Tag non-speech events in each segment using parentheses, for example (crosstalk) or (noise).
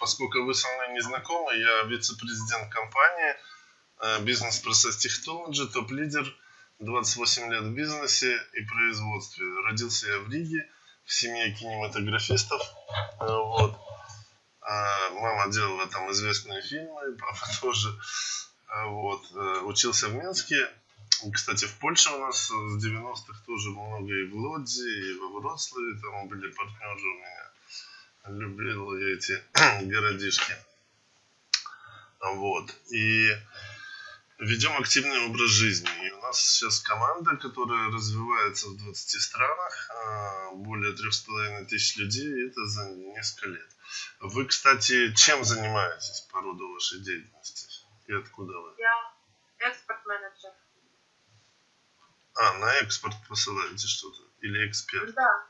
поскольку вы со мной не знакомы, я вице-президент компании э, бизнес-процесс технологии, топ-лидер, 28 лет в бизнесе и производстве. Родился я в Риге, в семье кинематографистов. Э, вот. А мама делала там известные фильмы, папа (laughs) тоже. Вот. Э, учился в Минске. Кстати, в Польше у нас с 90-х тоже много и в Лодзе, и во Вроцлаве там были партнеры у меня. Любил эти (clears throat) городишки. Вот. И ведем активный образ жизни. И у нас сейчас команда, которая развивается в 20 странах, а, более 3,5 тысяч людей, это за несколько лет. Вы, кстати, чем занимаетесь по роду вашей деятельности? И откуда вы? Я экспорт-менеджер. А, на экспорт посылаете что-то? Или эксперт? Да,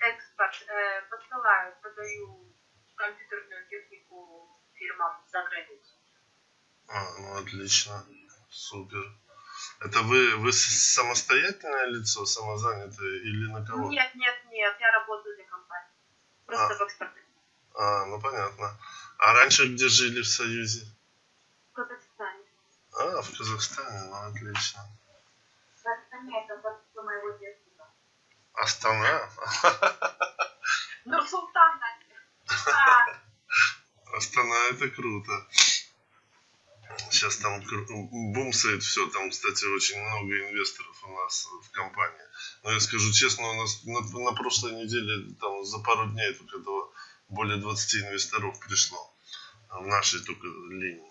экспорт. Э, посылаю, продаю компьютерную технику фирмам за границу. А, ну отлично. Супер. Это вы, вы самостоятельное лицо, самозанятое или на кого? Нет, нет, нет, я работаю для компании. Просто А. в экспорте. А, ну понятно. А раньше где жили в Союзе? В Казахстане. А, в Казахстане, ну отлично. В Казахстане это моего детства. Астана? (laughs) Нур-Султан, Настя. Астана это круто. Сейчас там бумсает все, там, кстати, очень много инвесторов у нас в компании. Но я скажу честно, у нас на, на прошлой неделе, там, за пару дней только этого более 20 инвесторов пришло в нашей только линии.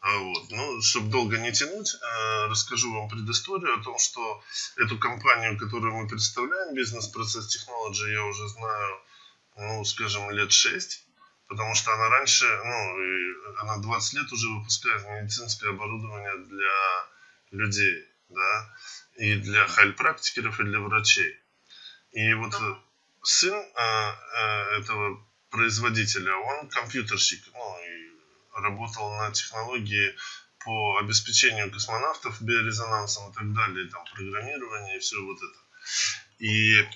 А Вот. Ну, чтобы долго не тянуть, э, расскажу вам предысторию о том, что эту компанию, которую мы представляем, бизнес-процесс Technology, я уже знаю, ну, скажем, лет 6, потому что она раньше, ну, она 20 лет уже выпускает медицинское оборудование для людей, да, и для хайль-практикеров, и для врачей. И вот сын э, этого производителя, он компьютерщик, ну, и работал на технологии по обеспечению космонавтов биорезонансом и так далее, там, программирование и все вот это. И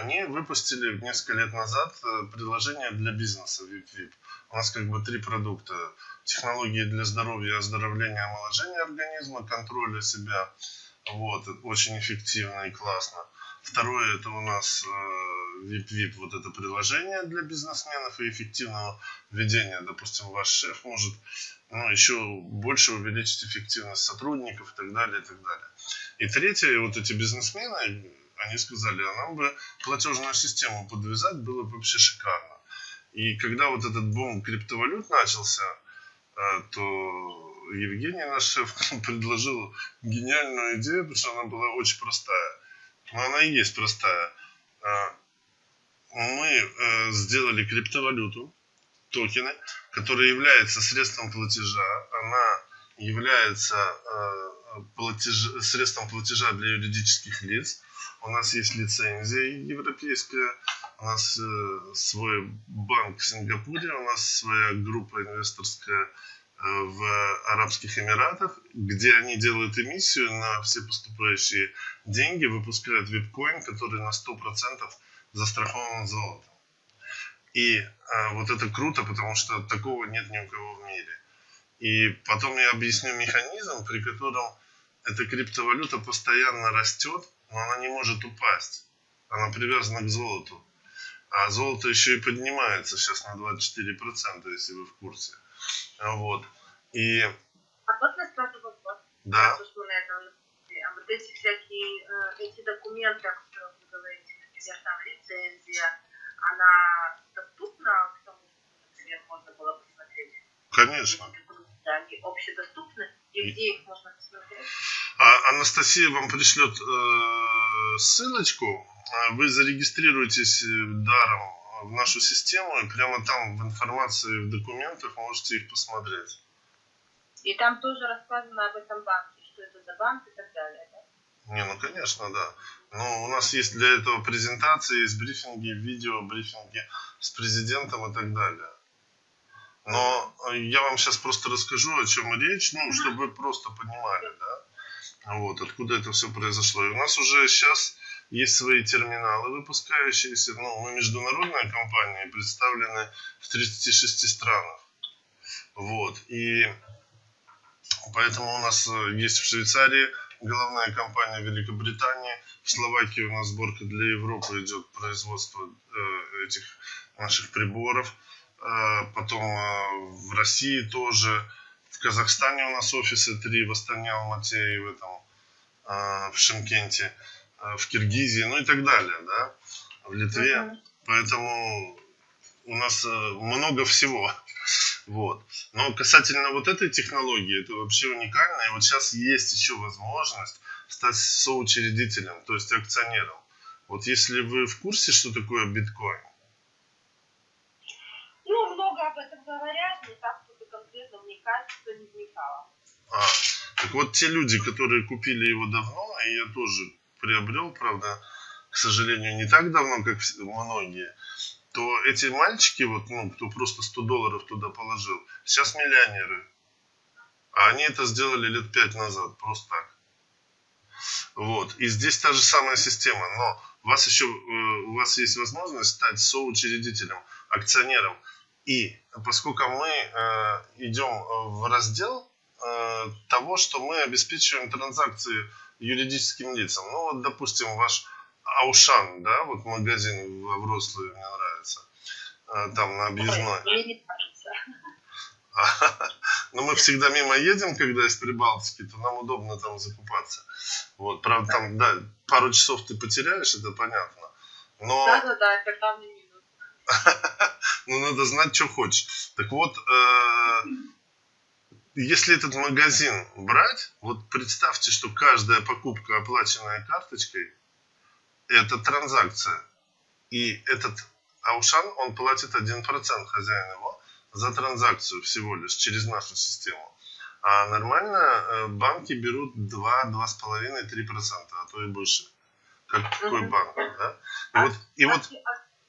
они выпустили несколько лет назад э, приложение для бизнеса VIP-VIP. У нас как бы три продукта. Технологии для здоровья, оздоровления, омоложения организма, контроля себя. Вот, очень эффективно и классно. Второе, это у нас э, VIP-VIP, вот это приложение для бизнесменов и эффективного ведения. Допустим, ваш шеф может ну, еще больше увеличить эффективность сотрудников и так далее, и так далее. И третье, вот эти бизнесмены, они сказали, а нам бы платежную систему подвязать было бы вообще шикарно. И когда вот этот бум криптовалют начался, э, то Евгений, наш шеф, (laughs) предложил гениальную идею, потому что она была очень простая. Но она и есть простая. Э, Мы э, сделали криптовалюту, токены, которая является средством платежа. Она является э, платеж- средством платежа для юридических лиц. У нас есть лицензия европейская, у нас э, свой банк в Сингапуре, у нас своя группа инвесторская в Арабских Эмиратах, где они делают эмиссию на все поступающие деньги, выпускают вип-коин, который на 100% застрахован золотом. И а, вот это круто, потому что такого нет ни у кого в мире. И потом я объясню механизм, при котором эта криптовалюта постоянно растет, но она не может упасть. Она привязана к золоту. А золото еще и поднимается сейчас на 24%, если вы в курсе. Вот. И А можно сразу вопрос? да, мы на этом. А вот эти всякие, э, эти документы, о которых вы говорите, например, там лицензия, она доступна к тому, например, можно было посмотреть? конечно. Они общедоступны, и где их можно посмотреть? А Анастасия вам пришлет э, ссылочку. Вы зарегистрируетесь э, даром в нашу систему, и прямо там в информации, в документах можете их посмотреть. И там тоже рассказано об этом банке, что это за банк и так далее, да? Не, ну конечно, да. Но у нас есть для этого презентации, есть брифинги, видео, брифинги с президентом и так далее. Но э, я вам сейчас просто расскажу, о чем речь, ну, чтобы вы просто понимали, да, вот, откуда это все произошло. И у нас уже сейчас есть свои терминалы выпускающиеся. Ну, мы международная компания, представлены в 36 странах. Вот. И поэтому у нас э, есть в Швейцарии головная компания Великобритании, в Словакии у нас сборка для Европы идет производство э, этих наших приборов. Э, потом э, в России тоже. В Казахстане у нас офисы три в Астане, Алмате и в этом э, в Шимкенте, в Киргизии, ну и так далее, да, в Литве. Мгм. Поэтому у нас э, много всего. (laughs) Вот. Но касательно вот этой технологии, это вообще уникально. И вот сейчас есть еще возможность стать соучредителем, то есть акционером. Вот если вы в курсе, что такое биткоин, Ну, много об этом говорят, но так, чтобы конкретно вникать, что не вникала. А, так вот те люди, которые купили его давно, и я тоже приобрел, правда, к сожалению, не так давно, как многие, то эти мальчики, вот, ну, кто просто 100 долларов туда положил, сейчас миллионеры. А они это сделали лет пять назад, просто так. Вот. И здесь та же самая система, но у вас еще, э, у вас есть возможность стать соучредителем, акционером. И поскольку мы э, идем э, в раздел того, что мы обеспечиваем транзакции юридическим лицам. Ну вот, допустим, ваш Аушан, да, вот магазин во Вроцлаве мне нравится, э, там на объездной. Мне не кажется. Но мы всегда мимо едем, когда из Прибалтики, то нам удобно там закупаться. Вот, правда, там, да, пару часов ты потеряешь, это понятно. Но... Да-да-да, это главный минус. (laughs) ну, надо знать, что хочешь. Так вот, э, если этот магазин брать, вот представьте, что каждая покупка, оплаченная карточкой, это транзакция. И этот Аушан, он платит 1% хозяин его за транзакцию всего лишь через нашу систему. А нормально э, банки берут 2, 2,5, 3%, а то и больше. Как какой банк, да? И вот, и вот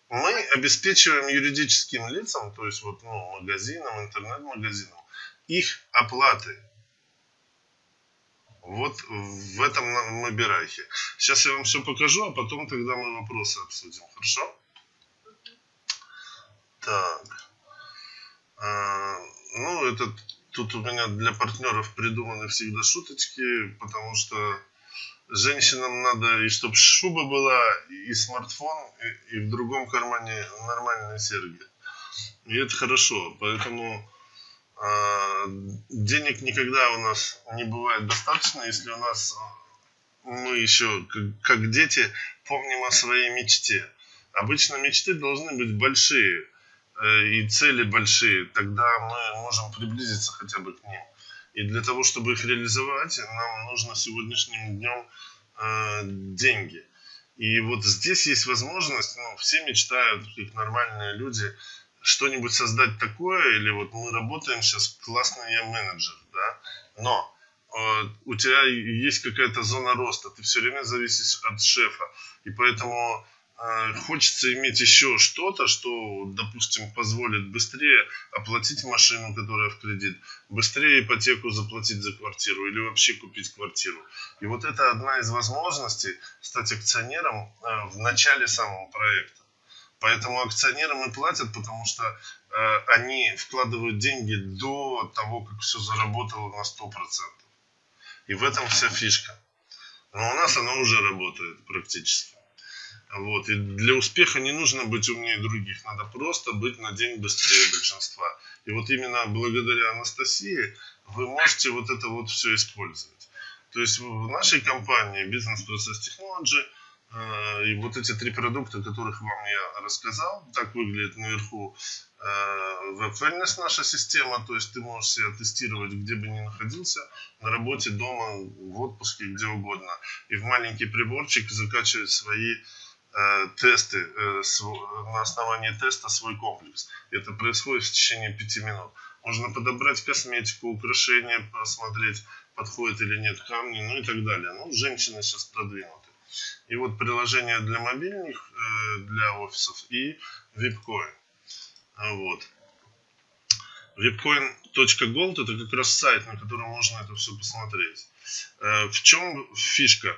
мы обеспечиваем юридическим лицам, то есть вот, ну, магазинам, интернет-магазинам, их оплаты. Вот в этом на- набирайке. Сейчас я вам все покажу, а потом тогда мы вопросы обсудим. Хорошо? Так. А, ну, это тут у меня для партнеров придуманы всегда шуточки, потому что женщинам надо и чтобы шуба была, и смартфон, и, и в другом кармане нормальные серьги. И это хорошо, поэтому денег никогда у нас не бывает достаточно, если у нас а, мы еще, как, как дети, помним о своей мечте. Обычно мечты должны быть большие э, и цели большие, тогда мы можем приблизиться хотя бы к ним. И для того, чтобы их реализовать, нам нужно сегодняшним днем э, деньги. И вот здесь есть возможность, ну, все мечтают, как нормальные люди, что-нибудь создать такое, или вот мы работаем сейчас, классный я менеджер, да, но э, у тебя есть какая-то зона роста, ты все время зависишь от шефа, и поэтому э, хочется иметь еще что-то, что, допустим, позволит быстрее оплатить машину, которая в кредит, быстрее ипотеку заплатить за квартиру или вообще купить квартиру. И вот это одна из возможностей стать акционером э, в начале самого проекта. Поэтому акционерам и платят, потому что э, они вкладывают деньги до того, как все заработало на 100%. И в этом вся фишка. Но у нас оно уже работает практически. Вот. И для успеха не нужно быть умнее других, надо просто быть на день быстрее большинства. И вот именно благодаря Анастасии вы можете вот это вот все использовать. То есть в нашей компании Technology э, и вот эти три продукта, которых вам я рассказал, так выглядит наверху э, Web Wellness наша система, то есть ты можешь себя тестировать где бы ни находился, на работе, дома, в отпуске, где угодно. И в маленький приборчик закачивать свои э, тесты, э, на основании теста свой комплекс. Это происходит в течение пяти минут. Можно подобрать косметику, украшения, посмотреть, подходит или нет камни, ну и так далее. Ну, женщины сейчас продвинуты. И вот приложение для мобильных, э, для офисов и. А Вот. VIPcoin.gold это как раз сайт, на котором можно это все посмотреть. Э, В чем фишка?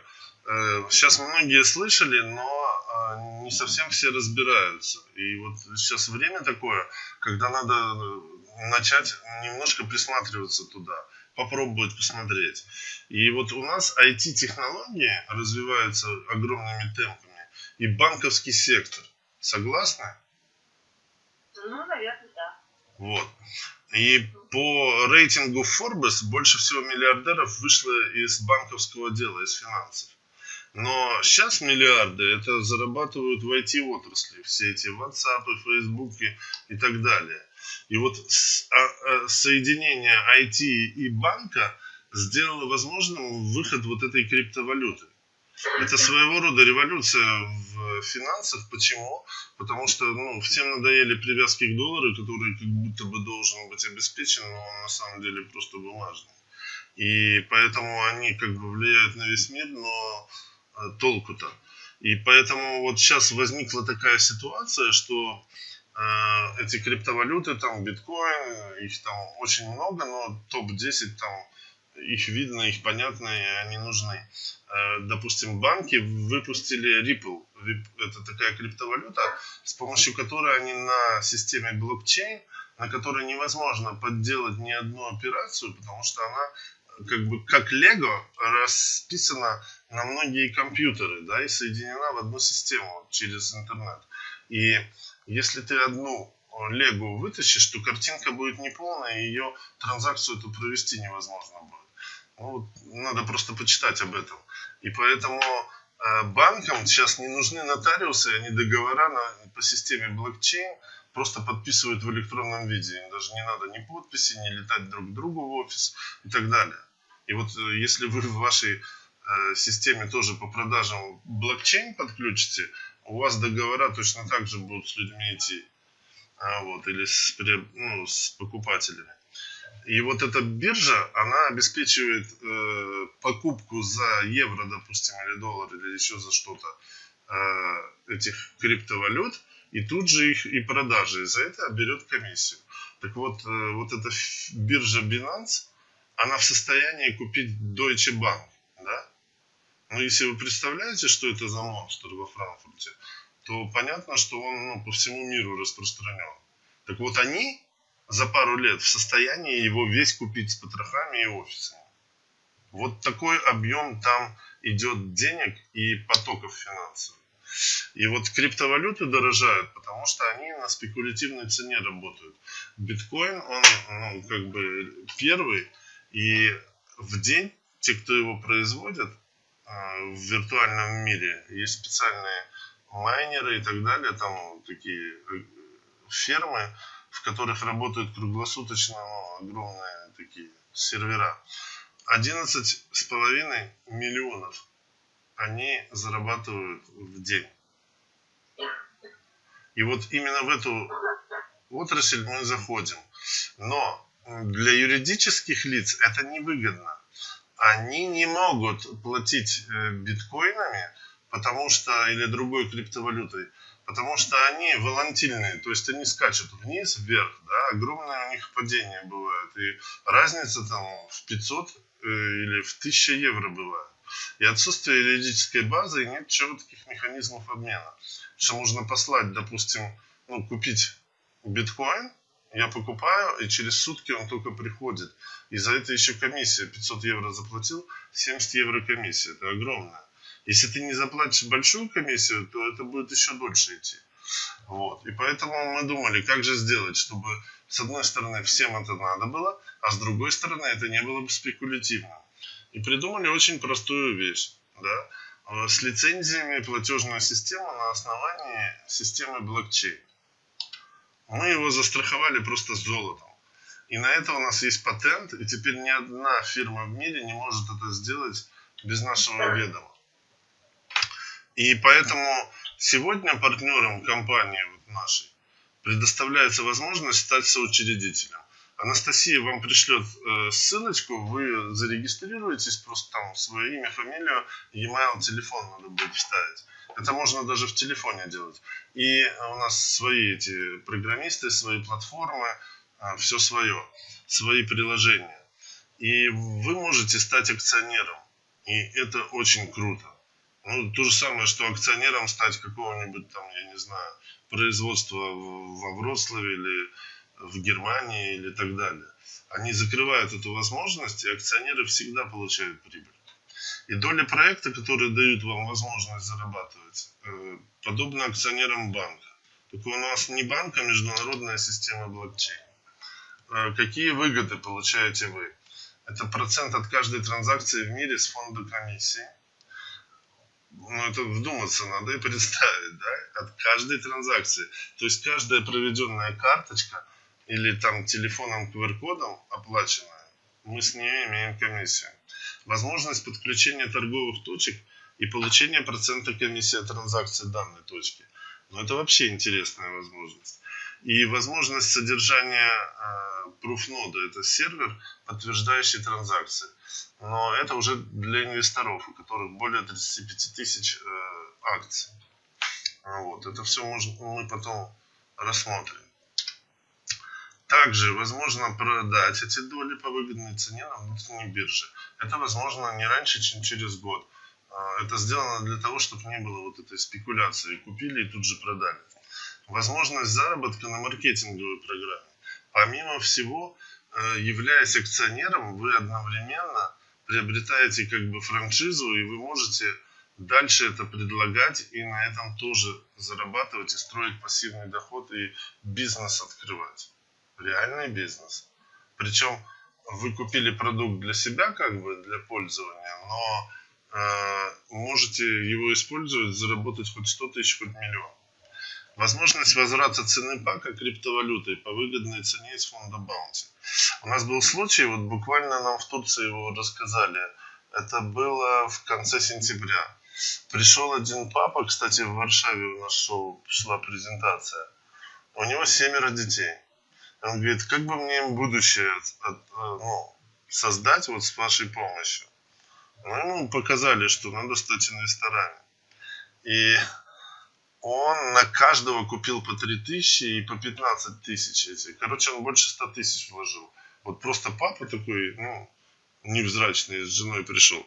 сейчас многие слышали, но э, не совсем все разбираются. И вот сейчас время такое, когда надо э, начать немножко присматриваться туда, попробовать посмотреть. И вот у нас IT-технологии развиваются огромными темпами, и банковский сектор. Согласны? Ну, наверное, да. Вот. И по рейтингу Forbes больше всего миллиардеров вышло из банковского дела, из финансов. Но сейчас миллиарды это зарабатывают в IT-отрасли, все эти WhatsApp, Facebook и так далее. И вот а, а, соединение IT и банка сделало возможным выход вот этой криптовалюты. Это своего рода революция в финансах. Почему? Потому что ну, всем надоели привязки к доллару, который как будто бы должен быть обеспечен, но он на самом деле просто бумажный. И поэтому они как бы влияют на весь мир, но а, толку-то. И поэтому вот сейчас возникла такая ситуация, что эти криптовалюты, там биткоин, их там очень много, но топ-10 там их видно, их понятно, и они нужны. Э, допустим, банки выпустили Ripple. Это такая криптовалюта, с помощью которой они на системе блокчейн, на которой невозможно подделать ни одну операцию, потому что она как бы как Лего расписана на многие компьютеры, да, и соединена в одну систему через интернет. И если ты одну Лего вытащишь, то картинка будет неполная, и ее транзакцию эту провести невозможно будет. Ну, надо просто почитать об этом. И поэтому э, банкам сейчас не нужны нотариусы, они договора на, по системе блокчейн просто подписывают в электронном виде. Им даже не надо ни подписи, ни летать друг к другу в офис и так далее. И вот э, если вы в вашей э, системе тоже по продажам блокчейн подключите, у вас договора точно так же будут с людьми идти. А, вот, или с, ну, с покупателями. И вот эта биржа, она обеспечивает э, покупку за евро, допустим, или доллар, или еще за что-то э, этих криптовалют, и тут же их и продажи, и за это берет комиссию. Так вот, э, вот эта биржа Binance, она в состоянии купить Deutsche Bank? Но если вы представляете, что это за монстр во Франкфурте, то понятно, что он ну, по всему миру распространен. Так вот, они за пару лет в состоянии его весь купить с потрохами и офисами. Вот такой объем там идет денег и потоков финансовых. И вот криптовалюты дорожают, потому что они на спекулятивной цене работают. Биткоин, он ну, как бы первый, и в день те, кто его производят а, в виртуальном мире, есть специальные майнеры и так далее, там такие э, фермы, в которых работают круглосуточно ну, огромные такие сервера. 11,5 миллионов они зарабатывают в день. И вот именно в эту отрасль мы заходим. Но для юридических лиц это невыгодно. Они не могут платить э, биткоинами, потому что или другой криптовалютой, потому что они волатильные, то есть они скачут вниз, вверх, да, огромное у них падение бывает, и разница там в 500 э, или в 1000 евро бывает. И отсутствие юридической базы и нет четких механизмов обмена. Что можно послать, допустим, ну, купить биткоин, я покупаю, и через сутки он только приходит. И за это еще комиссия. 500 евро заплатил, 70 евро комиссия. Это огромная. Если ты не заплатишь большую комиссию, то это будет еще дольше идти. Вот. И поэтому мы думали, как же сделать, чтобы с одной стороны всем это надо было, а с другой стороны это не было бы спекулятивно. И придумали очень простую вещь. Да? Э, с лицензиями платежную систему на основании системы блокчейн. Мы его застраховали просто золотом. И на это у нас есть патент, и теперь ни одна фирма в мире не может это сделать без нашего ведома. И поэтому сегодня партнерам компании вот нашей предоставляется возможность стать соучредителем. Анастасия вам пришлет э, ссылочку, вы зарегистрируетесь, просто там свое имя, фамилию, e-mail, телефон надо будет вставить. Это можно даже в телефоне делать. И у нас свои эти программисты, свои платформы, э, все свое, свои приложения. И вы можете стать акционером. И это очень круто. Ну, то же самое, что акционером стать какого-нибудь там, я не знаю, производства во Вроцлаве или в Германии или так далее. Они закрывают эту возможность, и акционеры всегда получают прибыль. И доля проекта, которые дают вам возможность зарабатывать, э, подобно акционерам банка. Только у нас не банк, а международная система блокчейн. Э, Какие выгоды получаете вы? Это процент от каждой транзакции в мире с фонда комиссии. Ну, это вдуматься надо и представить, да? От каждой транзакции. То есть каждая проведенная карточка или там телефоном QR-кодом оплаченная, мы с нее имеем комиссию. Возможность подключения торговых точек и получения процента комиссии от транзакции данной точки. Ну, это вообще интересная возможность. И возможность содержания э, пруфнода, это сервер, подтверждающий транзакции. Но это уже для инвесторов, у которых более 35 тысяч э, акций. Вот. Это все можно, мы потом рассмотрим. Также возможно продать эти доли по выгодной цене на внутренней бирже. Это возможно не раньше, чем через год. А, Это сделано для того, чтобы не было вот этой спекуляции. Купили и тут же продали. Возможность заработка на маркетинговой программе. Помимо всего, э, являясь акционером, вы одновременно приобретаете как бы франшизу, и вы можете дальше это предлагать и на этом тоже зарабатывать и строить пассивный доход и бизнес открывать. Реальный бизнес. Причем вы купили продукт для себя, как бы для пользования, но э, можете его использовать, заработать хоть 100 тысяч, хоть миллион. Возможность возврата цены пака криптовалютой по выгодной цене из фонда Bounty. У нас был случай, вот буквально нам в Турции его рассказали. Это было в конце сентября. Пришел один папа, кстати, в Варшаве у нас шел, шла презентация. У него семеро детей. Он говорит, как бы мне будущее от- ну, создать вот с вашей помощью. Ну, ему показали, что надо стать инвесторами. И он на каждого купил по 3 тысячи и по 15 тысяч эти. Короче, он больше 100 тысяч вложил. Вот просто папа такой, ну, невзрачный, с женой пришел.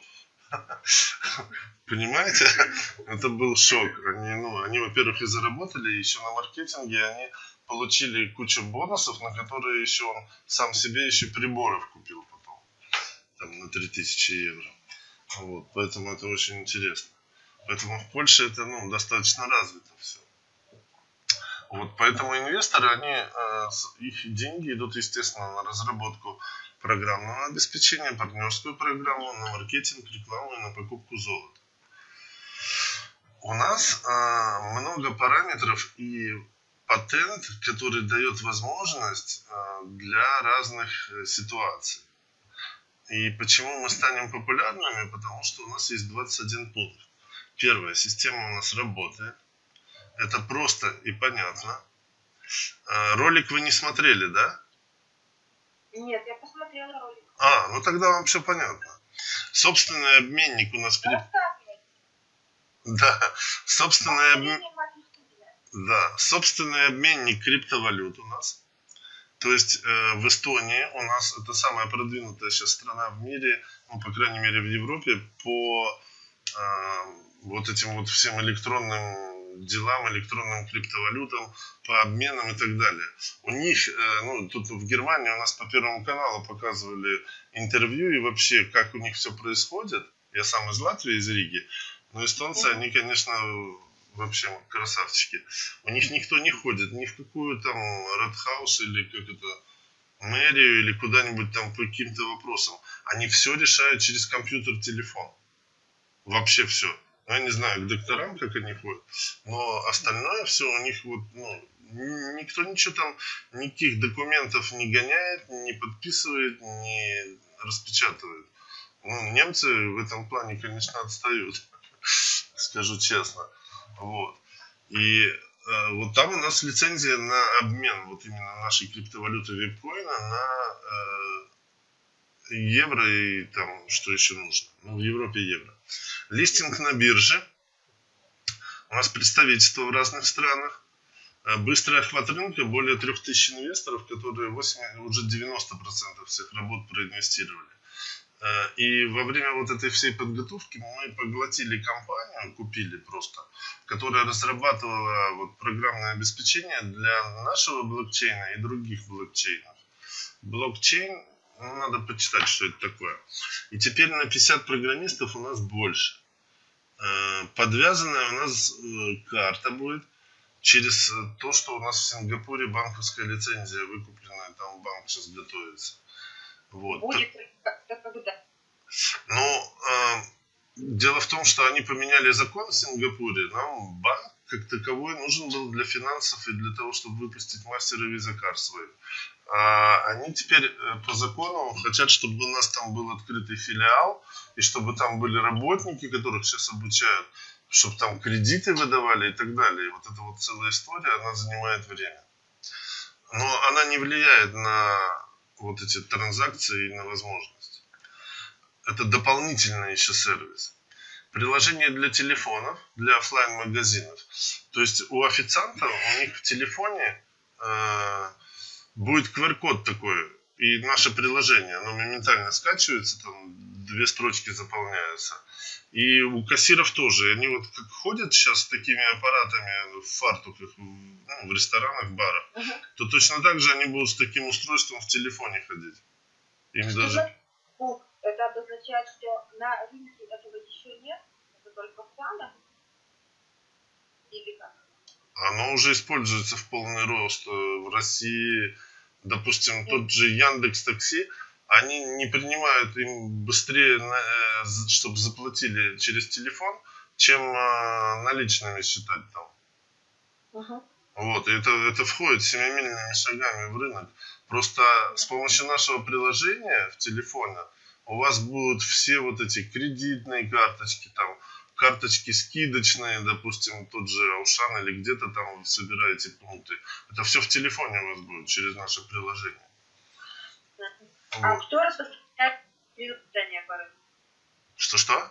(laughs) Понимаете? (laughs) Это был шок. Они, ну, они, во-первых, и заработали, еще на маркетинге они получили кучу бонусов, на которые еще он сам себе еще приборов купил потом. Там на 3000 евро. Вот, поэтому это очень интересно. Поэтому в Польше это ну, достаточно развито все. Вот, поэтому инвесторы, они, э, их деньги идут, естественно, на разработку программного обеспечения, партнерскую программу, на маркетинг, рекламу и на покупку золота. У нас э, много параметров и патент, который дает возможность э, для разных э, ситуаций. И почему мы станем популярными? Потому что у нас есть 21 пункт. Первое, система у нас работает. Это просто и понятно. Э, Ролик вы не смотрели, да? Нет, я посмотрела ролик. А, ну тогда вам все понятно. Собственный обменник у нас... Да, собственный, обмен- Мнение вашей студии. Да, собственный обменник криптовалют у нас. То есть э, в Эстонии у нас это самая продвинутая сейчас страна в мире, ну, по крайней мере, в Европе, по э, вот этим вот всем электронным делам, электронным криптовалютам, по обменам и так далее. У них, э, ну, тут в Германии у нас по Первому каналу показывали интервью и вообще, как у них все происходит. Я сам из Латвии, из Риги. Но эстонцы, они, конечно, вообще красавчики. У них никто не ходит ни в какую там Редхаус или как это, мэрию или куда-нибудь там по каким-то вопросам. Они все решают через компьютер, телефон. Вообще все. Ну, я не знаю, к докторам, как они ходят, но остальное все у них вот, ну, никто ничего там, никаких документов не гоняет, не подписывает, не распечатывает. Ну, немцы в этом плане, конечно, отстают, (laughs) скажу честно. Вот. И э, вот там у нас лицензия на обмен вот именно нашей криптовалюты випкоина на э, евро и там что еще нужно. Ну, в Европе евро. Листинг на бирже. У нас представительство в разных странах. Э, Быстрый охват рынка, более 3000 инвесторов, которые 8, уже 90% всех работ проинвестировали. Э, И во время вот этой всей подготовки мы поглотили компанию, купили просто, которая разрабатывала вот программное обеспечение для нашего блокчейна и других блокчейнов. Блокчейн, ну, надо почитать, что это такое. И теперь на 50 программистов у нас больше. Э, Подвязанная у нас э, карта будет через то, что у нас в Сингапуре банковская лицензия выкупленная, там банк сейчас готовится. Вот. Будет как-то когда? Ну, э, дело в том, что они поменяли закон в Сингапуре. Нам банк как таковой нужен был для финансов и для того, чтобы выпустить мастера виза кар свои. А они теперь э, по закону хотят, чтобы у нас там был открытый филиал, и чтобы там были работники, которых сейчас обучают, чтобы там кредиты выдавали и так далее. И вот эта вот целая история, она занимает время. Но она не влияет на вот эти транзакции на возможности. Это дополнительный еще сервис. Приложение для телефонов, для оффлайн магазинов То есть у официанта, у них в телефоне э, будет QR-код такой, и наше приложение, оно моментально скачивается, там две строчки заполняются. И у кассиров тоже. Они вот как ходят сейчас с такими аппаратами в фартуках ну, в ресторанах, барах, Мгм. то точно так же они будут с таким устройством в телефоне ходить. Им Что даже... это обозначает, что на рынке этого еще нет, это только в планах? Или как? Оно уже используется в полный рост э, в России. Допустим, тот же Яндекс Такси, они не принимают им быстрее, чтобы заплатили через телефон, чем э, наличными считать там. Угу. Вот, и это, это входит семимильными шагами в рынок. Просто с помощью нашего приложения в телефоне у вас будут все вот эти кредитные карточки, там, карточки скидочные, допустим, тот же Аушан или где-то там вы собираете пункты. Это все в телефоне у вас будет через наше приложение. А Вот. кто распространяет предложения по рынку? Что-что?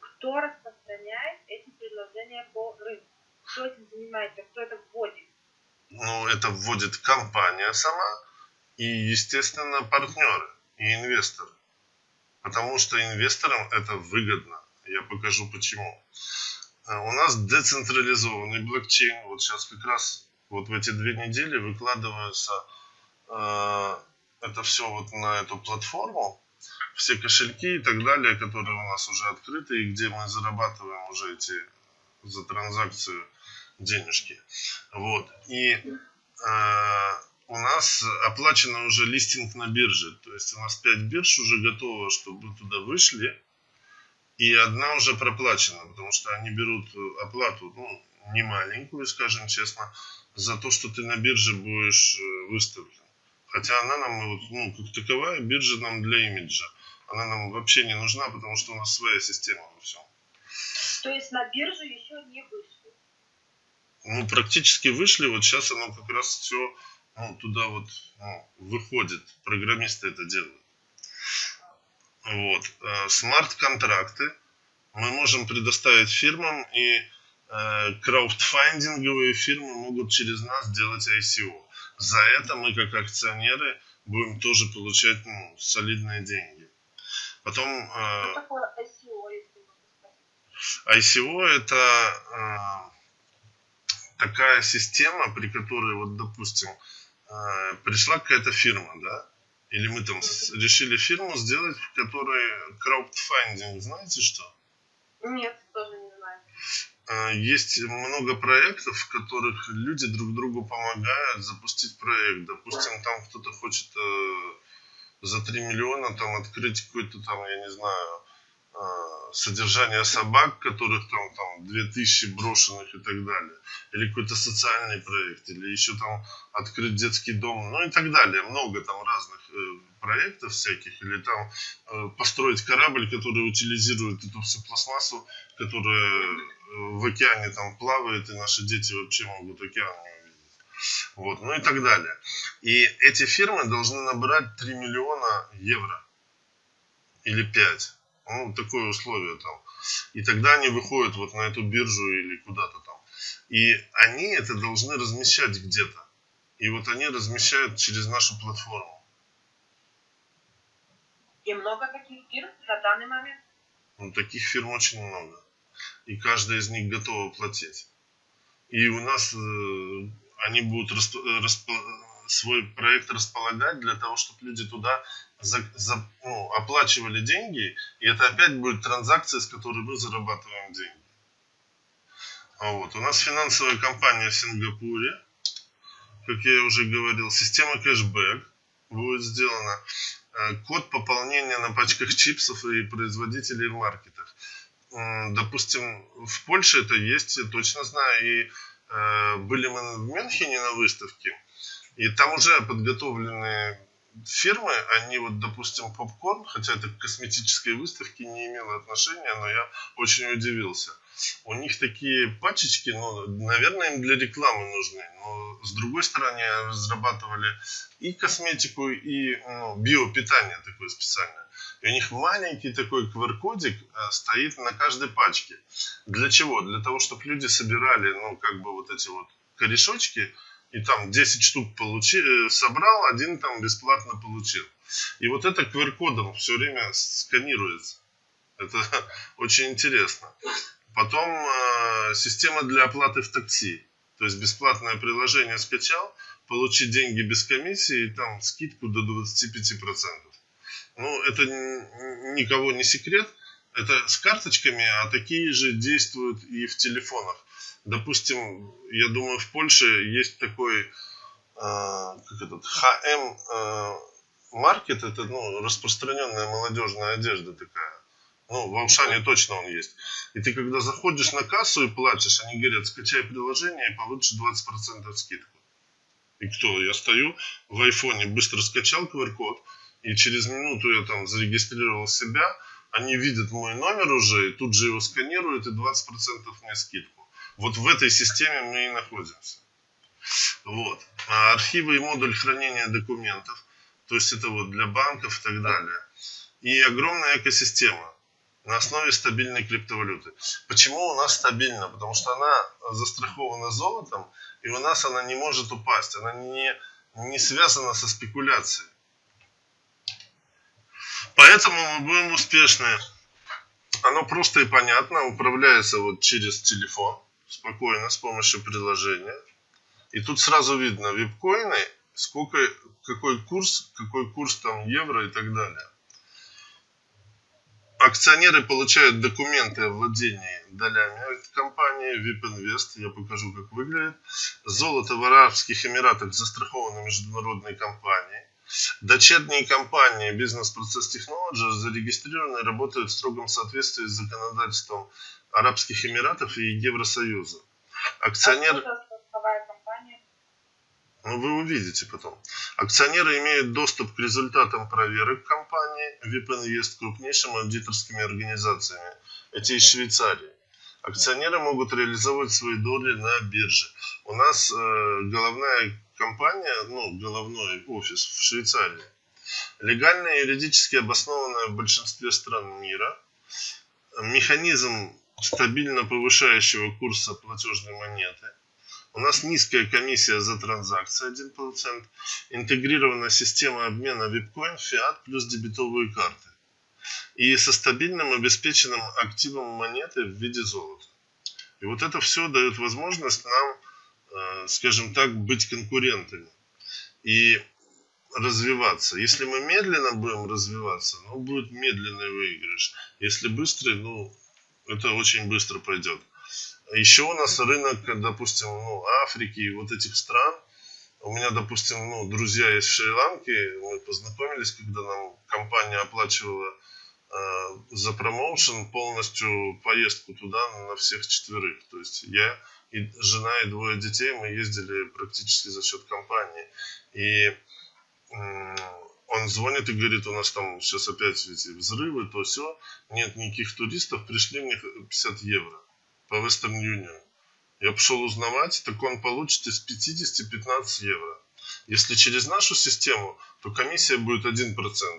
Кто распространяет эти предложения по рынку? Кто этим занимается? Кто это вводит? Ну, это вводит компания сама и, естественно, партнеры и инвесторы. Потому что инвесторам это выгодно. Я покажу почему. Э, У нас децентрализованный блокчейн. Вот сейчас как раз вот в эти две недели выкладываются э, это все вот на эту платформу. Все кошельки и так далее, которые у нас уже открыты, и где мы зарабатываем уже эти за транзакцию денежки. Вот. И э, у нас оплачено уже листинг на бирже. То есть у нас 5 бирж уже готово, чтобы туда вышли. И одна уже проплачена, потому что они берут оплату, ну, не маленькую, скажем честно, за то, что ты на бирже будешь э, выставлен. Хотя она нам, ну, как таковая, биржа нам для имиджа. Она нам вообще не нужна, потому что у нас своя система во всем. То есть на биржу еще не вышли. ну, практически вышли, вот сейчас оно как раз все ну, туда вот ну, выходит, программисты это делают. Вот. Э, Смарт-контракты мы можем предоставить фирмам, и э, краудфандинговые фирмы могут через нас делать ICO. За это мы, как акционеры, будем тоже получать ну, солидные деньги. Потом э, Что такое ICO, если? ICO это э, такая система, при которой, вот, допустим, э, пришла какая-то фирма, да, или мы там решили фирму сделать, в которой краудфандинг, знаете что? Нет, тоже не знаю. Э, Есть много проектов, в которых люди друг другу помогают запустить проект. Допустим, там кто-то хочет э, за 3 миллиона там открыть какой-то там, я не знаю, э, содержание собак, которых там, там 2000 брошенных и так далее. Или какой-то социальный проект, или еще там открыть детский дом, ну и так далее. Много там разных э, проектов всяких. Или там э, построить корабль, который утилизирует эту всю пластмассу, которая в океане там плавает, и наши дети вообще могут океан не увидеть. Вот, ну и так далее. И эти фирмы должны набрать 3 миллиона евро. Или 5. Ну, такое условие там. И тогда они выходят вот на эту биржу или куда-то там. И они это должны размещать где-то. И вот они размещают через нашу платформу. И много таких фирм на данный момент? Ну, таких фирм очень много. И каждая из них готова платить. И у нас э, они будут расп- расп- свой проект располагать для того, чтобы люди туда за, за, ну, оплачивали деньги, и это опять будет транзакция, с которой мы зарабатываем деньги. А вот. У нас финансовая компания в Сингапуре, как я уже говорил, система кэшбэк будет сделана, э, код пополнения на пачках чипсов и производителей в маркетах. Допустим, в Польше это есть, точно знаю, и э, были мы в Мюнхене на выставке, и там уже подготовлены фирмы, они вот, допустим, попкорн, хотя это к косметической выставке не имело отношения, но я очень удивился. У них такие пачечки, ну, наверное, им для рекламы нужны, но с другой стороны разрабатывали и косметику, и ну, биопитание такое специальное. И у них маленький такой QR-кодик э, стоит на каждой пачке. Для чего? Для того, чтобы люди собирали, ну, как бы вот эти вот корешочки, и там 10 штук получи, э, собрал, один там бесплатно получил. И вот это QR-кодом все время сканируется. Это (laughs) очень интересно. Потом э, система для оплаты в такси. То есть бесплатное приложение скачал, получить деньги без комиссии и там скидку до 25%. Ну, это никого не секрет. Это с карточками, а такие же действуют и в телефонах. Допустим, я думаю, в Польше есть такой, э, как этот, ХМ э, маркет, это ну, распространенная молодежная одежда такая. Ну, в Алшане точно он есть. И ты когда заходишь на кассу и платишь, они говорят, скачай приложение и получишь 20% скидку. И кто? Я стою в айфоне, быстро скачал QR-код, и через минуту я там зарегистрировал себя, они видят мой номер уже, и тут же его сканируют, и 20% мне скидку. Вот в этой системе мы и находимся. Вот. А архивы и модуль хранения документов, то есть это вот для банков и так далее. И огромная экосистема на основе стабильной криптовалюты. Почему у нас стабильно? Потому что она застрахована золотом, и у нас она не может упасть. Она не, не связана со спекуляцией. Поэтому мы будем успешны. Оно просто и понятно, управляется вот через телефон, спокойно, с помощью приложения. И тут сразу видно випкоины, сколько, какой курс, какой курс там евро и так далее. Акционеры получают документы о владении долями компании VIP Invest. Я покажу, как выглядит. Золото в Арабских Эмиратах застраховано международной компанией. Дочерние компании Business Process Technology зарегистрированы и работают в строгом соответствии с законодательством Арабских Эмиратов и Евросоюза. Акционер... А что за страховая компания? Ну, вы увидите потом. Акционеры имеют доступ к результатам проверок компании VIP Invest крупнейшими аудиторскими организациями. Эти из Швейцарии. Акционеры могут реализовывать свои доли на бирже. У нас э, головная компания, ну, головной офис в Швейцарии. Легально и юридически обоснованная в большинстве стран мира. Механизм стабильно повышающего курса платежной монеты. У нас низкая комиссия за транзакции 1%. Интегрированная система обмена випкоин, фиат плюс дебетовые карты. И со стабильным обеспеченным активом монеты в виде золота. И вот это все дает возможность нам, э, скажем так, быть конкурентами и развиваться. Если мы медленно будем развиваться, ну, будет медленный выигрыш. Если быстрый, ну, это очень быстро пойдет. Еще у нас рынок, допустим, ну, Африки и вот этих стран. У меня, допустим, ну, друзья есть в Шри-Ланке. Мы познакомились, когда нам компания оплачивала э, за промоушен полностью поездку туда на всех четверых. То есть я и жена и двое детей мы ездили практически за счет компании. И он звонит и говорит, у нас там сейчас опять эти взрывы, то все, нет никаких туристов, пришли мне 50 евро по Western Union. Я пошел узнавать, так он получит из 50 15 евро. Если через нашу систему, то комиссия будет 1%.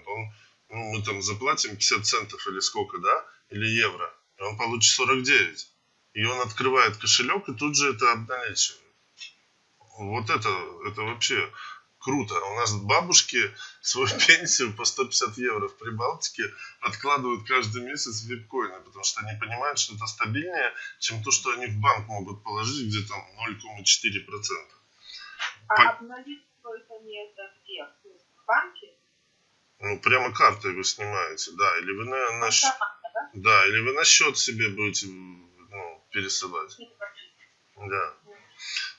Он, ну, мы там заплатим 50 центов или сколько, да, или евро. И он получит 49. И он открывает кошелек и тут же это обналичивает. Вот это, это вообще круто. У нас бабушки свою (laughs) пенсию по 150 евро в Прибалтике откладывают каждый месяц в випкоины, потому что они понимают, что это стабильнее, чем то, что они в банк могут положить, где там 0,4%. А Пон- обналичивается они это где? В банке? Ну, прямо картой вы снимаете, да, или вы на, на щ- Банкомат, да? да, или вы на счет себе будете ну, пересылать. По- Да.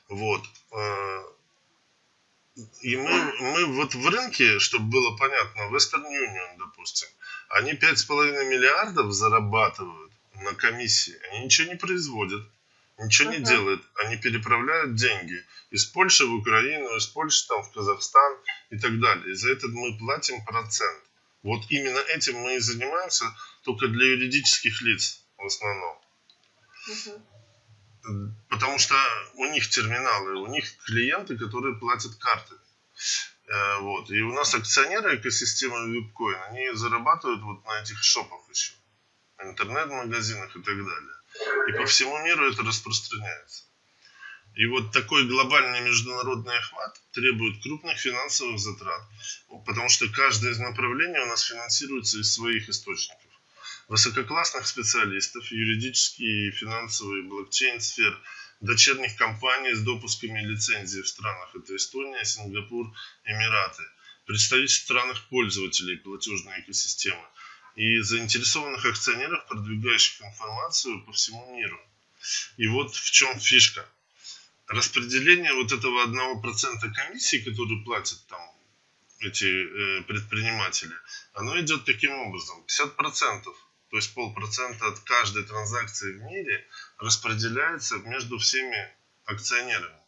Вот. И мы, мы вот в рынке, чтобы было понятно, Western Union, допустим, они 5,5 миллиардов зарабатывают на комиссии. Они ничего не производят, ничего не Ага. делают. Они переправляют деньги из Польши в Украину, из Польши там в Казахстан и так далее. И за это мы платим процент. Вот именно этим мы и занимаемся, только для юридических лиц в основном. Мгм. Потому что у них терминалы, у них клиенты, которые платят картами. Э, Вот. И у нас акционеры экосистемы Випкоин, они зарабатывают вот на этих шопах еще. Интернет-магазинах и так далее. И по всему миру это распространяется. И вот такой глобальный международный охват требует крупных финансовых затрат, потому что каждое из направлений у нас финансируется из своих источников. Высококлассных специалистов, юридические и финансовые блокчейн-сфер, дочерних компаний с допусками и лицензий в странах. Это Эстония, Сингапур, Эмираты. Представитель странах пользователей платежной экосистемы и заинтересованных акционеров, продвигающих информацию по всему миру. И вот в чем фишка. Распределение вот этого 1% комиссии, который платят там эти э, предприниматели, оно идет таким образом. 50%, то есть полпроцента от каждой транзакции в мире распределяется между всеми акционерами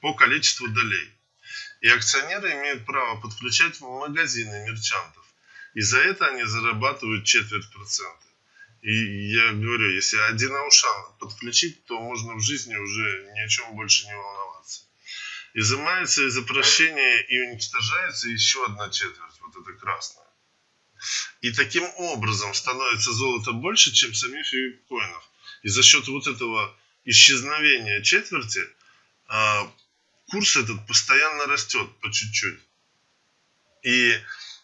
по количеству долей. И акционеры имеют право подключать магазины мерчантов. И за это они зарабатывают четверть процента. И я говорю, если один аушан подключить, то можно в жизни уже ни о чем больше не волноваться. Изымается из обращения и уничтожается еще одна четверть, вот это красная. И таким образом становится золото больше, чем самих биткоинов. И за счет вот этого исчезновения четверти а, курс этот постоянно растет по чуть-чуть. И,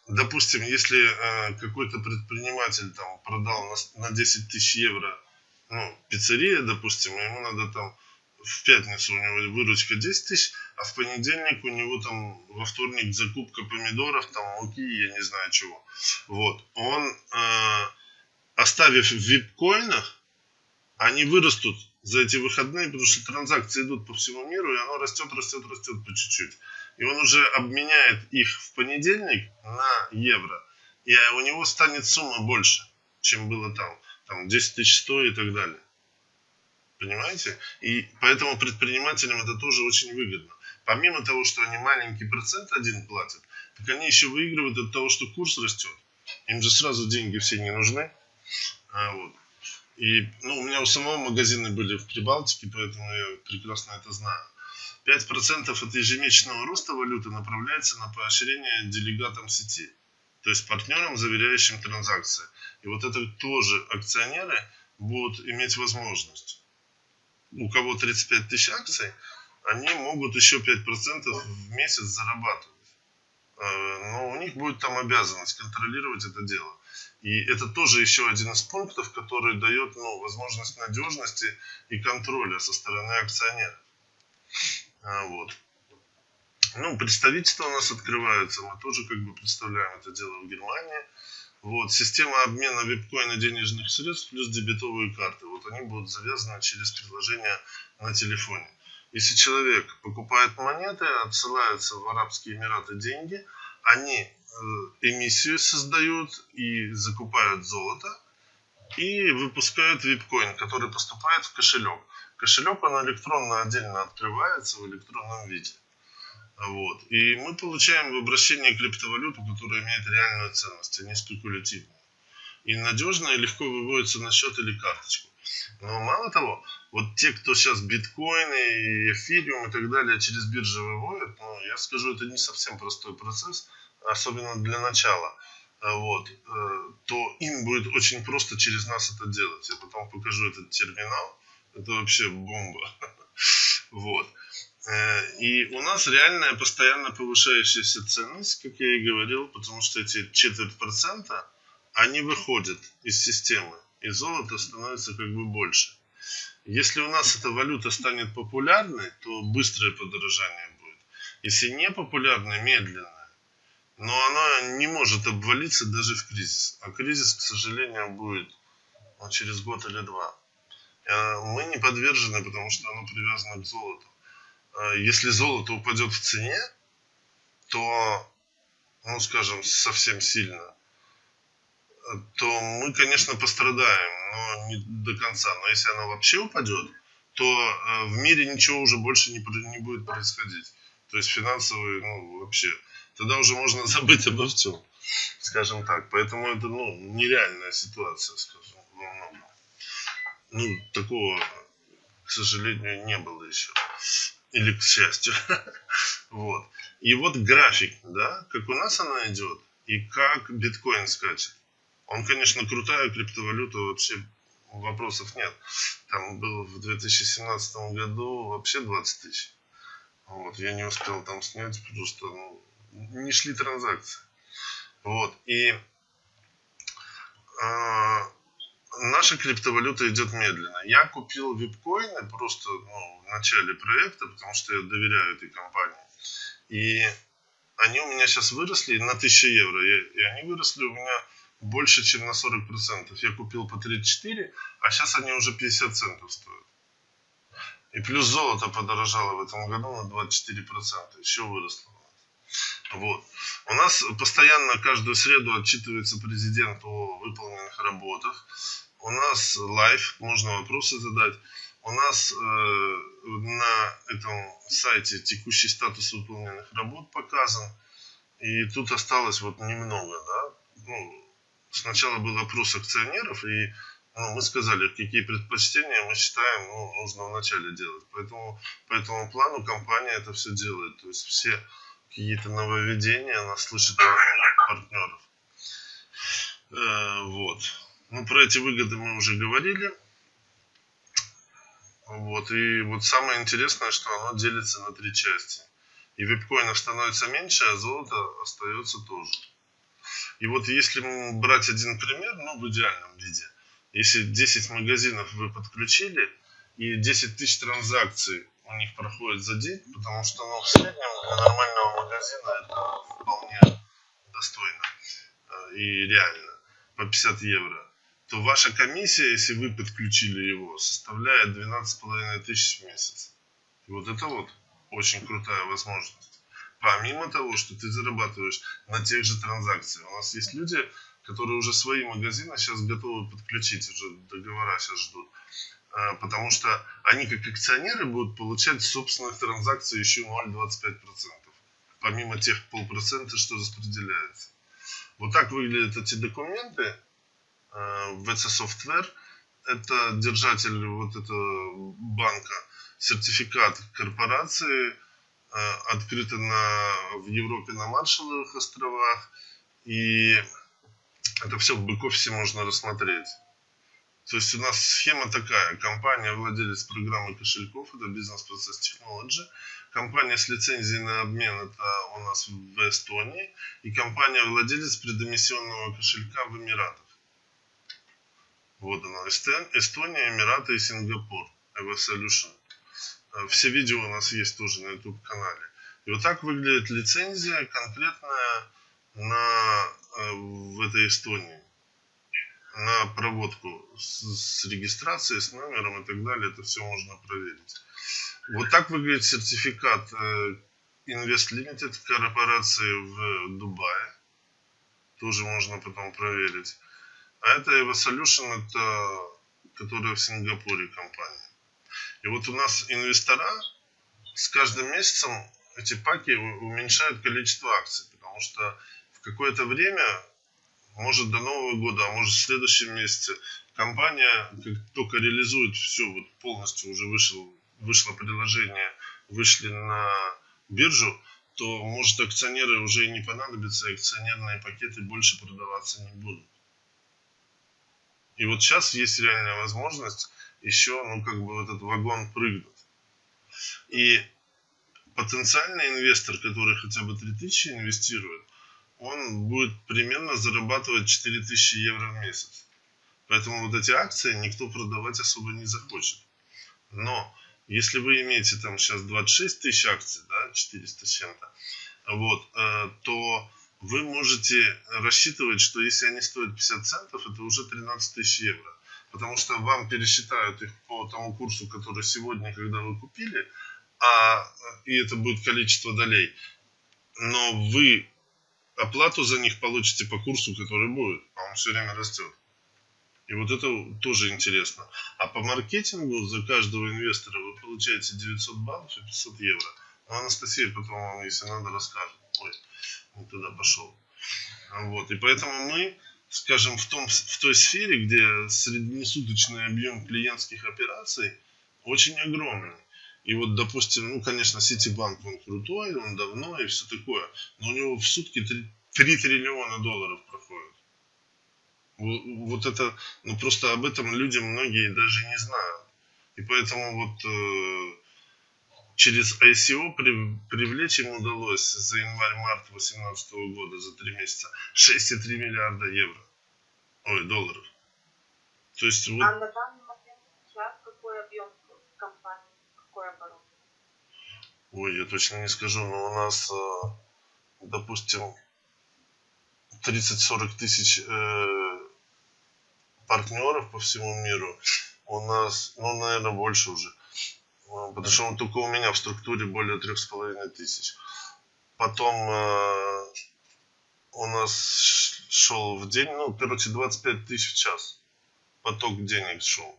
допустим, если а, какой-то предприниматель там продал на 10 тысяч евро, ну, пиццерия, допустим, ему надо там в пятницу у него выручка 10 тысяч, а в понедельник у него там во вторник закупка помидоров, там муки, я не знаю чего. Вот. Он, э, оставив в вип-коинах, они вырастут за эти выходные, потому что транзакции идут по всему миру, и оно растет, растет, растет по чуть-чуть. И он уже обменяет их в понедельник на евро, и у него станет сумма больше, чем было там. Там 10 тысяч 100 и так далее. Понимаете? И поэтому предпринимателям это тоже очень выгодно. Помимо того, что они маленький процент один платят, так они еще выигрывают от того, что курс растет. Им же сразу деньги все не нужны. А, вот. И ну, у меня у самого магазины были в Прибалтике, поэтому я прекрасно это знаю. 5% от ежемесячного роста валюты направляется на поощрение делегатам сети, то есть партнерам, заверяющим транзакции. И вот это тоже акционеры будут иметь возможность. У кого 35 тысяч акций, они могут еще 5% в месяц зарабатывать. Э, Но у них будет там обязанность контролировать это дело. И это тоже еще один из пунктов, который дает ну, возможность надежности и контроля со стороны акционеров. А, Вот. Ну, представительства у нас открываются, мы тоже как бы представляем это дело в Германии. Вот, система обмена випкоина денежных средств плюс дебетовые карты. Вот они будут завязаны через приложение на телефоне. Если человек покупает монеты, отсылаются в Арабские Эмираты деньги, они э, эмиссию создают и закупают золото и выпускают випкоин, который поступает в кошелек. Кошелек он электронно отдельно открывается в электронном виде. Вот. И мы получаем в обращении криптовалюту, которая имеет реальную ценность, а не спекулятивную. И надежно и легко выводится на счет или карточку. Но мало того, вот те, кто сейчас биткоины и эфириум и так далее через биржи выводят, ну, я скажу, это не совсем простой процесс, особенно для начала. А Вот, э, то им будет очень просто через нас это делать. Я потом покажу этот терминал. Это вообще бомба. (laughs) Вот. Э, И у нас реальная постоянно повышающаяся ценность, как я и говорил, потому что эти четверть процента, они выходят из системы, и золото становится как бы больше. Если у нас эта валюта станет популярной, то быстрое подорожание будет. Если не популярное, медленное. Но оно не может обвалиться даже в кризис. А кризис, к сожалению, будет ну, через год или два. Э, Мы не подвержены, потому что оно привязано к золоту. Э, Если золото упадет в цене, то, ну скажем, совсем сильно, э, то мы, конечно, пострадаем, но не до конца. Но если оно вообще упадет, то э, в мире ничего уже больше не, не будет происходить. То есть финансовый, ну, вообще. Тогда уже можно (laughs) забыть обо всем, скажем так. Поэтому это, ну, нереальная ситуация, скажем, во многом. Ну, такого, к сожалению, не было еще. Или к счастью. (laughs) Вот. И вот график, да, как у нас она идет, и как биткоин скачет. Он, конечно, крутая криптовалюта, вообще вопросов нет. Там был в 2017 году вообще 20 тысяч. Вот, я не успел там снять, потому что ну, не шли транзакции. Вот, и а, наша криптовалюта идет медленно. Я купил випкоины просто ну, в начале проекта, потому что я доверяю этой компании. И они у меня сейчас выросли на 1000 евро. И, и они выросли у меня больше, чем на 40%. Я купил по 34, а сейчас они уже 50 центов стоят. И плюс золото подорожало в этом году на 24%. Еще выросло. Вот. У нас постоянно каждую среду отчитывается президент о выполненных работах. У нас live, можно вопросы задать. У нас э, на этом сайте текущий статус выполненных работ показан. И тут осталось вот немного, да. Ну, сначала был опрос акционеров, и ну, мы сказали, какие предпочтения мы считаем ну, нужно вначале делать. Поэтому по этому плану компания это все делает. То есть все какие-то нововведения, она слышит партнеров. Э, вот. Ну, про эти выгоды мы уже говорили. Вот. И вот самое интересное, что оно делится на три части. И випкоинов становится меньше, а золото остается тоже. И вот если брать один пример, ну, в идеальном виде, если 10 магазинов вы подключили, и 10 тысяч транзакций у них проходит за день, потому что ну, в среднем для нормального магазина это вполне достойно э, и реально, по 50 евро, то ваша комиссия, если вы подключили его, составляет 12,5 тысяч в месяц. И вот это вот очень крутая возможность. Помимо того, что ты зарабатываешь на тех же транзакциях. У нас есть люди, которые уже свои магазины сейчас готовы подключить, уже договора сейчас ждут. А, Потому что они как акционеры будут получать с собственных транзакций еще 0,25%. Помимо тех полпроцента, что распределяется. Вот так выглядят эти документы. А, VC Software это держатель вот этого банка, сертификат корпорации, э, открыто на, в Европе на Маршалловых островах. И это все в бэк-офисе можно рассмотреть. То есть у нас схема такая. Компания владелец программы кошельков, это бизнес-процесс Technology. Компания с лицензией на обмен, это у нас в Эстонии. И компания владелец предэмиссионного кошелька в Эмиратах. Вот она, Эстон- Эстония, Эмираты и Сингапур. Evo Solution. Э, Все видео у нас есть тоже на YouTube канале. И вот так выглядит лицензия конкретная на, э, в этой Эстонии. На проводку с, с регистрацией, с номером и так далее. Это все можно проверить. Вот так выглядит сертификат э, Invest Limited корпорации в Дубае. Тоже можно потом проверить. А это Evo это которая в Сингапуре компания. И вот у нас инвестора с каждым месяцем эти паки уменьшают количество акций, потому что в какое-то время, может до Нового года, а может в следующем месяце, компания как только реализует все, вот полностью уже вышел, вышло приложение, вышли на биржу, то может акционеры уже и не понадобятся, акционерные пакеты больше продаваться не будут. И вот сейчас есть реальная возможность еще, ну, как бы в этот вагон прыгнуть. И потенциальный инвестор, который хотя бы 3000 инвестирует, он будет примерно зарабатывать 4000 евро в месяц. Поэтому вот эти акции никто продавать особо не захочет. Но если вы имеете там сейчас 26 тысяч акций, да, 400 с чем-то, вот, э, то вы можете рассчитывать, что если они стоят 50 центов, это уже 13 тысяч евро. Потому что вам пересчитают их по тому курсу, который сегодня, когда вы купили, а, и это будет количество долей. Но вы оплату за них получите по курсу, который будет, а он все время растет. И вот это тоже интересно. А по маркетингу за каждого инвестора вы получаете 900 баллов и 500 евро. Ну, Анастасия потом вам, если надо, расскажет. Ой, не туда пошел. Вот. И поэтому мы, скажем, в, том, в той сфере, где среднесуточный объем клиентских операций очень огромный. И вот, допустим, ну, конечно, Ситибанк, он крутой, он давно и все такое, но у него в сутки 3, 3 триллиона долларов проходит. Вот, это, ну, просто об этом люди многие даже не знают. И поэтому вот э, через ICO при, привлечь им удалось за январь-март 2018 года, за 3 месяца, 6,3 миллиарда евро. Ой, долларов. То есть вот... А на данный момент сейчас какой объем компании, какой оборот? Ой, я точно не скажу, но у нас, э, допустим, 30-40 тысяч э, партнеров по всему миру. У нас, ну, наверное, больше уже. Э, Потому что только у меня в структуре более трех с половиной тысяч. Потом у нас шел в день, ну, короче, 25 тысяч в час. Поток денег шел.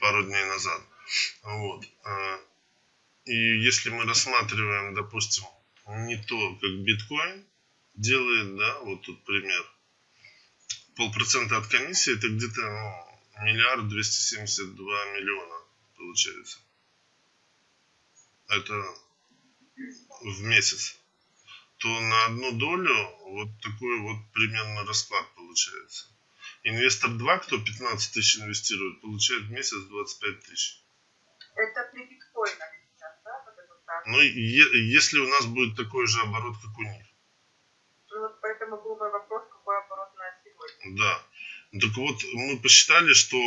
Пару дней назад. Вот. И если мы рассматриваем, допустим, не то, как биткоин делает, да, вот тут пример. Полпроцента от комиссии это где-то ну, миллиард двести семьдесят два миллиона получается. Это в месяц. То на одну долю вот такой вот примерно расклад получается. Инвестор 2, кто 15 тысяч инвестирует, получает в месяц 25 тысяч. Это при биткоинах? Так. Ну, если у нас будет такой же оборот, как у них. Ну вот поэтому был мой вопрос, какой оборот на сегодня. Да. Так вот, мы посчитали, что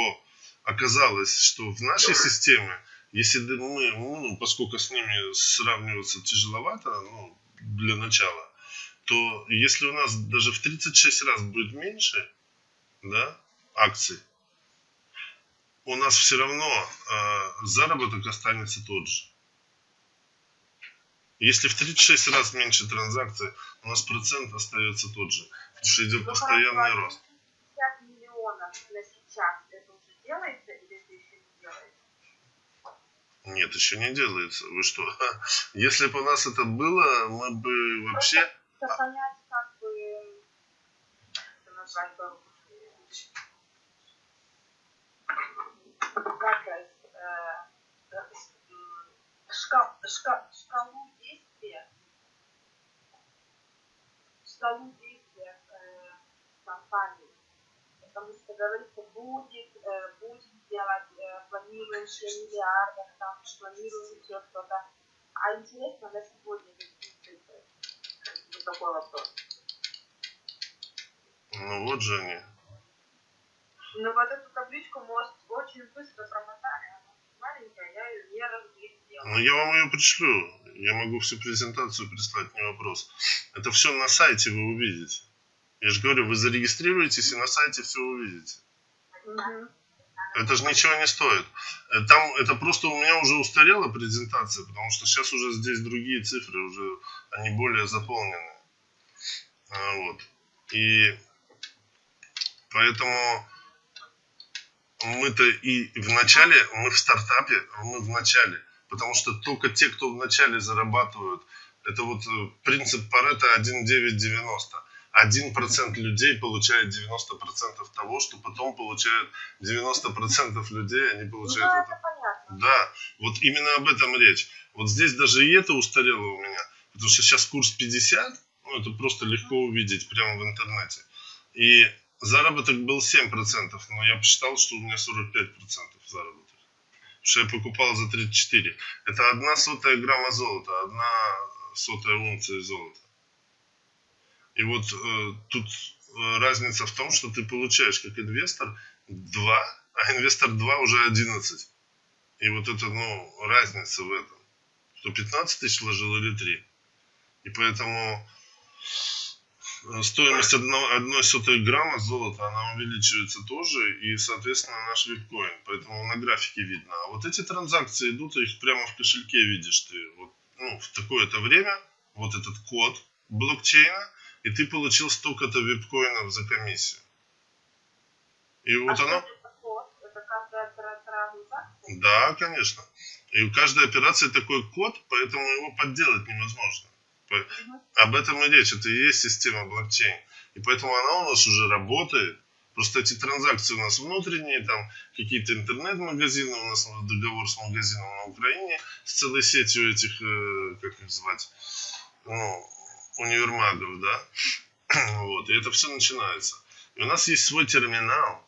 оказалось, что в нашей системе, если мы, ну, поскольку с ними сравниваться тяжеловато, ну, для начала, то если у нас даже в 36 раз будет меньше, да, акций, у нас все равно э, заработок останется тот же. Если в 36 раз меньше транзакций, у нас процент остается тот же. Потому что идет Ну, постоянный хорошо, рост. 50 миллионов на сейчас это уже делается или это еще не делается? Нет, еще не делается. Вы что? (laughs) Если бы у нас это было, мы бы вообще... Чтобы понять, как бы, это назвать как это, э, м, шка- шка- шкалу действия, шкалу действия э, компании. Потому что говорится, будет, э, будет делать, э, планируем еще миллиардов, там, планируем еще что-то. А интересно, на сегодня какие цифры? Вот такой вопрос. Ну вот же они. Но вот эту табличку, может, очень быстро промотали. Она маленькая, я ее не разглядела. Ну я вам ее пришлю. Я могу всю презентацию прислать, не вопрос. Это все на сайте вы увидите. Я же говорю, вы зарегистрируетесь и на сайте все увидите. Мгм. Это же ничего не стоит. Э, Там это просто у меня уже устарела презентация, потому что сейчас уже здесь другие цифры, уже они более заполнены. А, Вот. И поэтому мы-то и в начале, мы в стартапе, мы в начале, потому что только те, кто в начале зарабатывают, это вот э, принцип Паретта 1,990. 1% людей получает 90% того, что потом получают 90% людей, они Ну, получают вот это понятно. да, вот именно об этом речь. Вот здесь даже и это устарело у меня. Потому что сейчас курс 50, ну это просто легко увидеть прямо в интернете. И заработок был 7%, но я посчитал, что у меня 45% заработок. что я покупал за 34. Это одна сотая грамма золота, одна сотая унция золота. И вот э, тут э, разница в том, что ты получаешь как инвестор 2, а инвестор 2 уже 11. И вот это, ну, разница в этом. Что 15 тысяч вложил или 3. И поэтому стоимость одного, одной сотой грамма золота, она увеличивается тоже, и, соответственно, наш биткоин. Поэтому на графике видно. А вот эти транзакции идут, их прямо в кошельке видишь ты. Вот, ну, в такое-то время, вот этот код блокчейна, и ты получил столько-то биткоинов за комиссию. И вот а транзакция? Да, конечно. И у каждой операции такой код, поэтому его подделать невозможно. Об этом и речь. Это и есть система блокчейн. И поэтому она у нас уже работает. Просто эти транзакции у нас внутренние, там какие-то интернет-магазины, у нас договор с магазином на Украине, с целой сетью этих, э, как их звать, ну, универмагов, да. (clears throat) Вот, и это все начинается. И у нас есть свой терминал.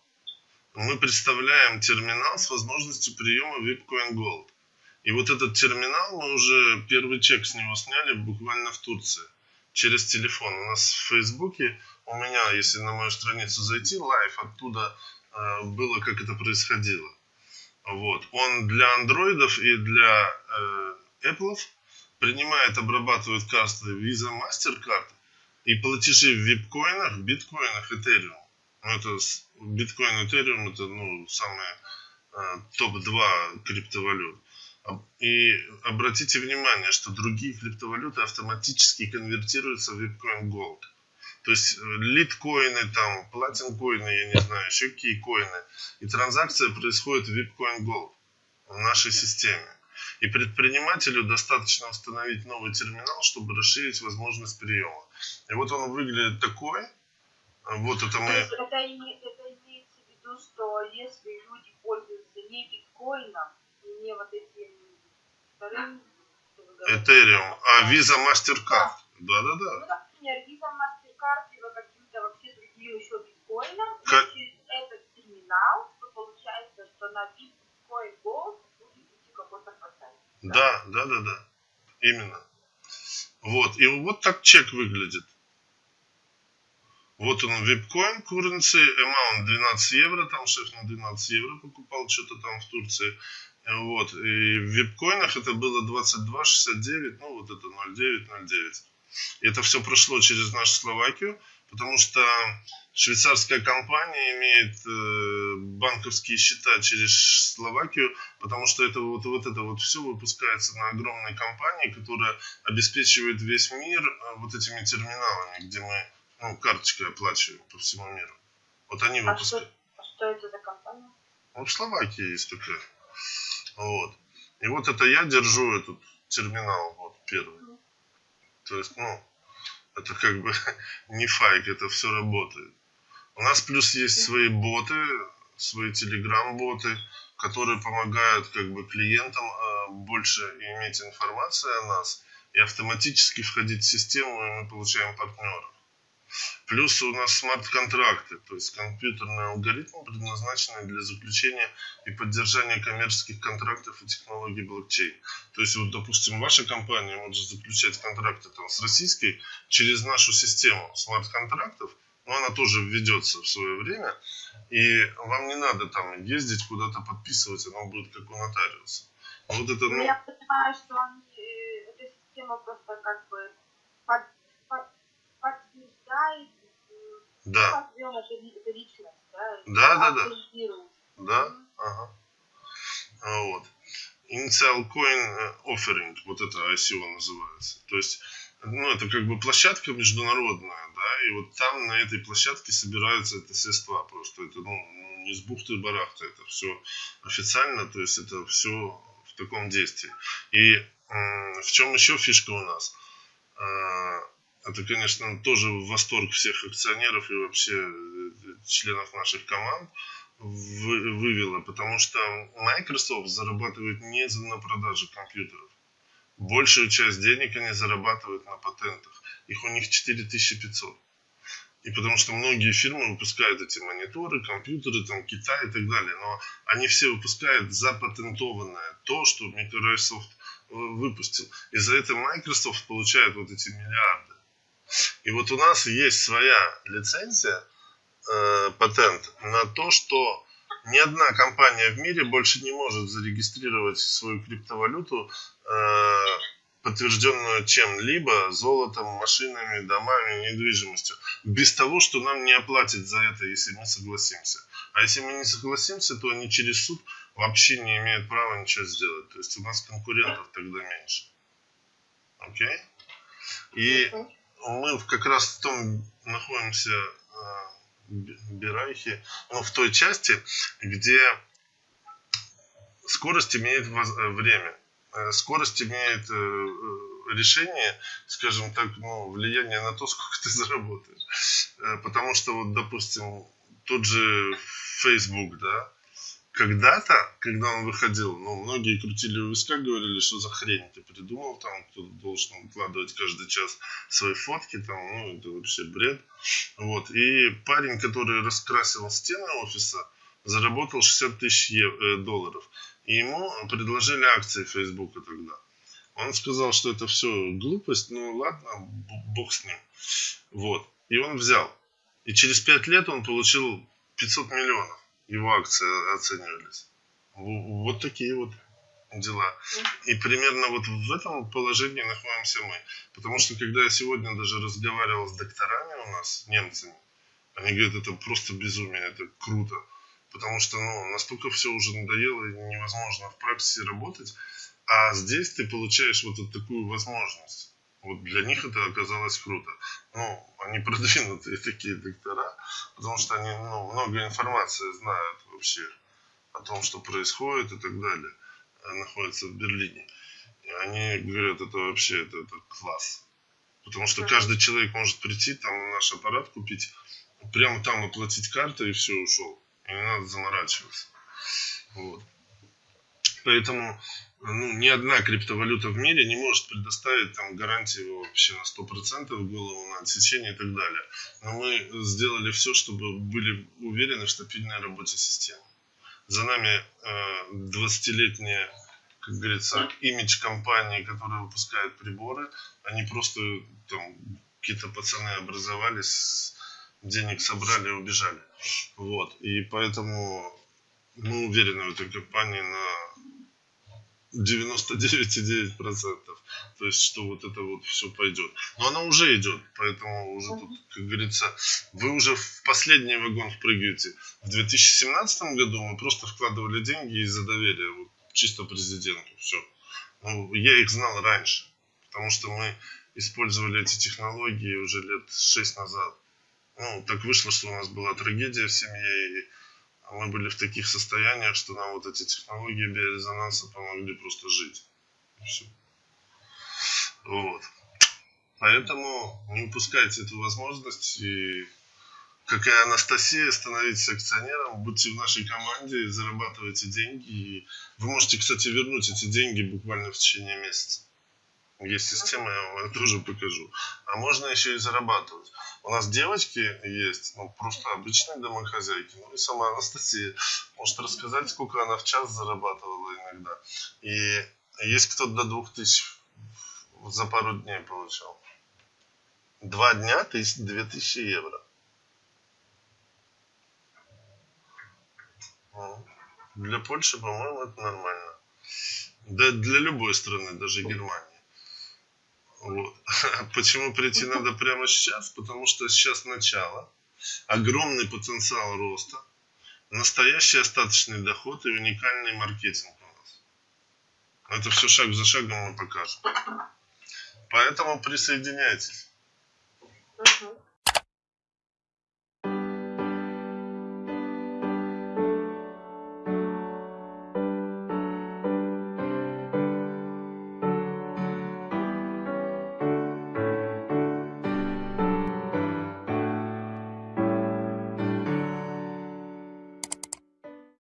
Мы представляем терминал с возможностью приема Bitcoin Gold. И вот этот терминал, мы уже первый чек с него сняли буквально в Турции через телефон. У нас в Фейсбуке, у меня, если на мою страницу зайти, live, оттуда э, было, как это происходило. Вот. Он для андроидов и для э, Apple принимает, обрабатывает карты Visa, MasterCard и платежи в випкоинах, биткоинах, Ethereum. Ну, это биткоин, Ethereum это ну, самые э, топ-2 криптовалют. И обратите внимание, что другие криптовалюты автоматически конвертируются в Bitcoin Gold. То есть э, литкоины, там, платинкоины, я не знаю, еще какие коины. И транзакция происходит в Bitcoin Gold в нашей системе. И предпринимателю достаточно установить новый терминал, чтобы расширить возможность приема. И вот он выглядит такой. Вот это То мы... это, это имеется в виду, что если люди пользуются не биткоином не вот этим Ethereum, а Visa MasterCard. Да-да-да. ну, например, Visa, MasterCard либо каким-то вообще другим еще биткоином, Как- через этот терминал, то получается, что на биткоин Gold будет идти какой-то процент. Да, да, да, да. Именно. Вот. И вот так чек выглядит. Вот он, випкоин, currency, amount 12 евро, там шеф на 12 евро покупал что-то там в Турции. Вот, и в випкоинах это было 22,69, ну вот это 0,9, 0,9. И это все прошло через нашу Словакию, потому что швейцарская компания имеет э, банковские счета через Словакию, потому что это вот, вот это вот все выпускается на огромной компании, которая обеспечивает весь мир э, вот этими терминалами, где мы ну, карточкой оплачиваем по всему миру. Вот они А что, выпускают. а что это за компания? Ну, в Словакии есть такая. Вот. И вот это я держу этот терминал, вот первый. То есть, ну, это как бы (laughs) не файк, это все работает. У нас плюс есть свои боты, свои телеграм-боты, которые помогают как бы клиентам э, больше иметь информацию о нас и автоматически входить в систему, и мы получаем партнеров. Плюс у нас смарт-контракты, то есть компьютерные алгоритмы, предназначенные для заключения и поддержания коммерческих контрактов и технологий блокчейн. То есть, вот, допустим, ваша компания может заключать контракты там, с российской через нашу систему смарт-контрактов, но она тоже введется в свое время, и вам не надо там ездить куда-то подписывать, оно будет как у нотариуса. Вот это, Ну, ну, я понимаю, что они, э, эта система просто как бы подтверждает, м, да, личность, да, Да, да, да. да, ага. А Вот. Initial Coin э, Offering, вот это ICO называется. То есть, ну, это как бы площадка международная, да, и вот там на этой площадке собираются это средства просто. Это, ну, ну, не с бухты-барахта, это все официально, то есть это все в таком действии. И в чем еще фишка у нас? Это, конечно, тоже восторг всех акционеров и вообще э, членов наших команд вы- вывело, потому что Microsoft зарабатывает не на продаже компьютеров. Большую часть денег они зарабатывают на патентах. Их у них 4500. И потому что многие фирмы выпускают эти мониторы, компьютеры, там Китай и так далее, но они все выпускают запатентованное, то, что Microsoft э, выпустил. И за это Microsoft получает вот эти миллиарды. И вот у нас есть своя лицензия, э, патент на то, что ни одна компания в мире больше не может зарегистрировать свою криптовалюту, э, подтвержденную чем-либо, золотом, машинами, домами, недвижимостью, без того, что нам не оплатят за это, если мы согласимся. А если мы не согласимся, то они через суд вообще не имеют права ничего сделать. То есть у нас конкурентов тогда меньше. Окей? И Мгм. Мы как раз в том находимся э, б- Бирайхе, ну, в той части, где скорость имеет э, время. Э, Скорость имеет э, решение, скажем так, ну, влияние на то, (laughs) сколько ты заработаешь. Потому что, вот, допустим, тот же Facebook, да, когда-то, когда он выходил, ну, многие крутили у виска, говорили, что за хрень ты придумал, там, кто должен выкладывать каждый час свои фотки, там, ну, это вообще бред. Вот, и парень, который раскрасил стены офиса, заработал 60 тысяч э, долларов. И ему предложили акции Фейсбука тогда. Он сказал, что это все глупость, ну ладно, бог с ним. Вот. И он взял. И через 5 лет он получил 500 миллионов. Его акции оценивались. Вот такие вот дела. И примерно вот в этом положении находимся мы. Потому что когда я сегодня даже разговаривал с докторами у нас, немцами, они говорят, это просто безумие, это круто. Потому что ну, настолько все уже надоело и невозможно в практике работать. А здесь ты получаешь вот такую возможность. Вот для них это оказалось круто. Ну, они продвинутые (laughs) такие доктора, потому что они ну, много информации знают вообще о том, что происходит и так далее. э, Находятся в Берлине. И они говорят, это вообще это, это класс. Потому что каждый человек может прийти, там наш аппарат купить, прямо там оплатить картой и все, ушел. И не надо заморачиваться. Вот. Поэтому ну, ни одна криптовалюта в мире не может предоставить там гарантии вообще на 100% голову на отсечение и так далее. Но мы сделали все, чтобы были уверены в стабильной работе системы. За нами э, 20-летняя, как говорится, имидж компании, которая выпускает приборы. Они просто там какие-то пацаны образовались, денег собрали и убежали. Вот. И поэтому мы уверены в этой компании на 99,9%. То есть, что вот это вот все пойдет. Но она уже идет, поэтому уже тут, как говорится, вы уже в последний вагон впрыгаете. В 2017 году мы просто вкладывали деньги из-за доверия, вот, чисто президенту, все. Ну, я их знал раньше, потому что мы использовали эти технологии уже лет 6 назад. Ну, так вышло, что у нас была трагедия в семье, и мы были в таких состояниях, что нам вот эти технологии биорезонанса помогли просто жить. И всё. Вот. Поэтому не упускайте эту возможность и как и Анастасия, становитесь акционером, будьте в нашей команде, зарабатывайте деньги. И вы можете, кстати, вернуть эти деньги буквально в течение месяца. Есть система, я вам это (laughs) тоже покажу. А можно еще и зарабатывать. У нас девочки есть, ну, просто обычные домохозяйки. Ну, и сама Анастасия может рассказать, сколько она в час зарабатывала иногда. И есть кто до двух тысяч за пару дней получал. Два дня тысяч, две тысячи евро. Ну, Для Польши, по-моему, это нормально. Да для любой страны, даже Германии. Вот. (laughs) Почему прийти (laughs) надо прямо сейчас? Потому что сейчас начало, огромный потенциал роста, настоящий остаточный доход и уникальный маркетинг у нас. Это все шаг за шагом мы покажем. Поэтому присоединяйтесь. Мгм.